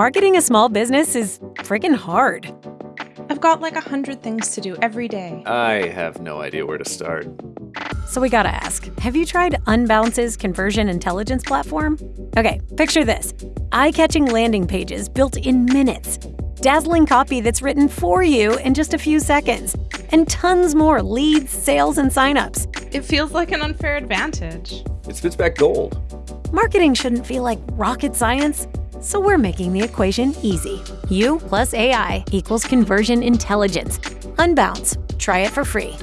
Marketing a small business is freaking hard. I've got like a hundred things to do every day. I have no idea where to start. So we gotta ask have you tried Unbounce's conversion intelligence platform? Okay, picture this eye catching landing pages built in minutes, dazzling copy that's written for you in just a few seconds, and tons more leads, sales, and signups. It feels like an unfair advantage. It spits back gold. Marketing shouldn't feel like rocket science. So we're making the equation easy. You plus AI equals conversion intelligence. Unbounce. Try it for free.